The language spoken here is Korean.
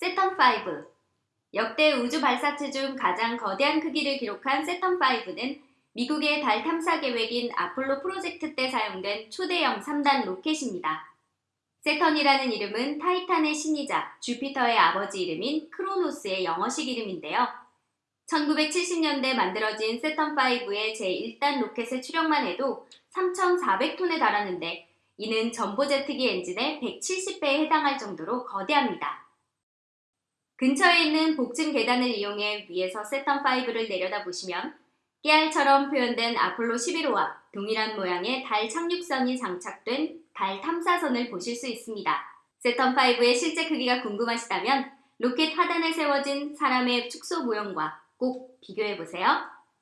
세턴5 역대 우주 발사체 중 가장 거대한 크기를 기록한 세턴5는 미국의 달 탐사 계획인 아폴로 프로젝트 때 사용된 초대형 3단 로켓입니다. 세턴이라는 이름은 타이탄의 신이자 주피터의 아버지 이름인 크로노스의 영어식 이름인데요. 1970년대 만들어진 세턴5의 제1단 로켓의 추력만 해도 3,400톤에 달하는데 이는 전보제트기 엔진의 170배에 해당할 정도로 거대합니다. 근처에 있는 복층 계단을 이용해 위에서 세턴5를 내려다보시면 깨알처럼 표현된 아폴로 11호와 동일한 모양의 달 착륙선이 장착된 달 탐사선을 보실 수 있습니다. 세턴5의 실제 크기가 궁금하시다면 로켓 하단에 세워진 사람의 축소 모형과 꼭 비교해보세요.